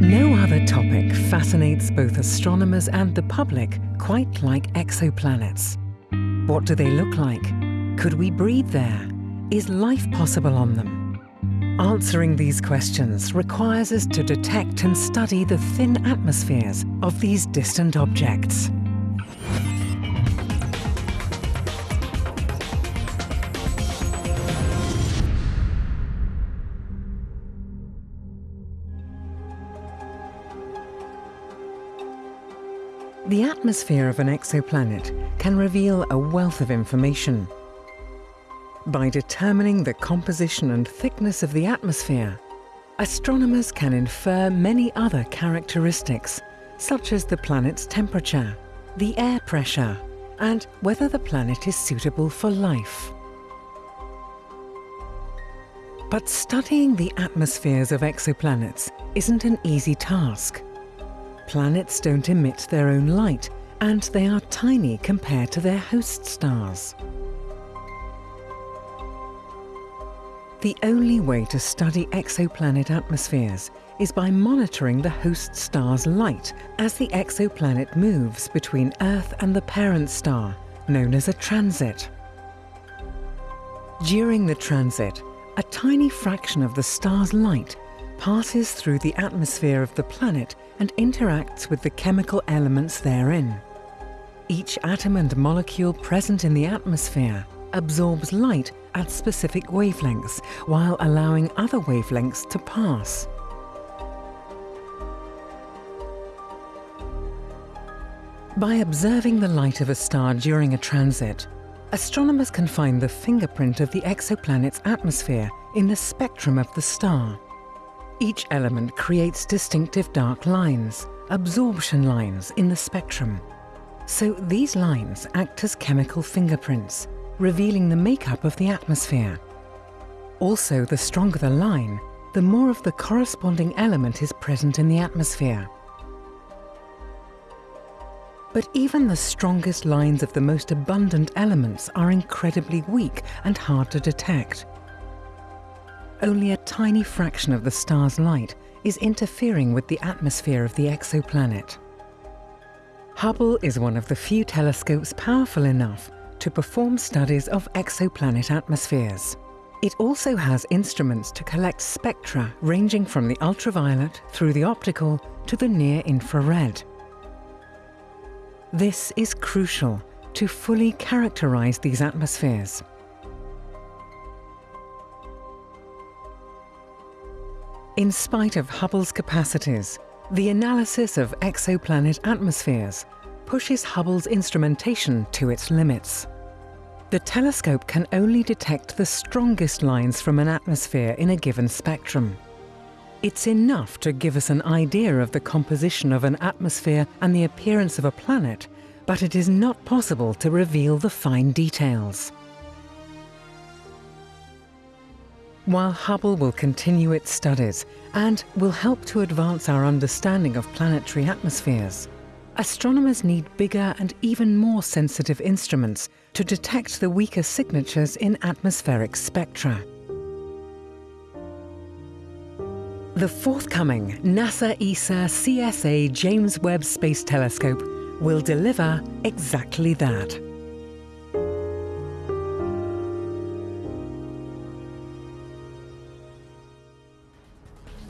No other topic fascinates both astronomers and the public quite like exoplanets. What do they look like? Could we breathe there? Is life possible on them? Answering these questions requires us to detect and study the thin atmospheres of these distant objects. The atmosphere of an exoplanet can reveal a wealth of information. By determining the composition and thickness of the atmosphere, astronomers can infer many other characteristics, such as the planet's temperature, the air pressure, and whether the planet is suitable for life. But studying the atmospheres of exoplanets isn't an easy task. Planets don't emit their own light, and they are tiny compared to their host stars. The only way to study exoplanet atmospheres is by monitoring the host star's light as the exoplanet moves between Earth and the parent star, known as a transit. During the transit, a tiny fraction of the star's light passes through the atmosphere of the planet and interacts with the chemical elements therein. Each atom and molecule present in the atmosphere absorbs light at specific wavelengths while allowing other wavelengths to pass. By observing the light of a star during a transit, astronomers can find the fingerprint of the exoplanet's atmosphere in the spectrum of the star. Each element creates distinctive dark lines, absorption lines in the spectrum. So these lines act as chemical fingerprints, revealing the makeup of the atmosphere. Also, the stronger the line, the more of the corresponding element is present in the atmosphere. But even the strongest lines of the most abundant elements are incredibly weak and hard to detect. Only a tiny fraction of the star's light is interfering with the atmosphere of the exoplanet. Hubble is one of the few telescopes powerful enough to perform studies of exoplanet atmospheres. It also has instruments to collect spectra ranging from the ultraviolet through the optical to the near-infrared. This is crucial to fully characterize these atmospheres. In spite of Hubble's capacities, the analysis of exoplanet atmospheres pushes Hubble's instrumentation to its limits. The telescope can only detect the strongest lines from an atmosphere in a given spectrum. It's enough to give us an idea of the composition of an atmosphere and the appearance of a planet, but it is not possible to reveal the fine details. While Hubble will continue its studies and will help to advance our understanding of planetary atmospheres, astronomers need bigger and even more sensitive instruments to detect the weaker signatures in atmospheric spectra. The forthcoming NASA ESA CSA James Webb Space Telescope will deliver exactly that.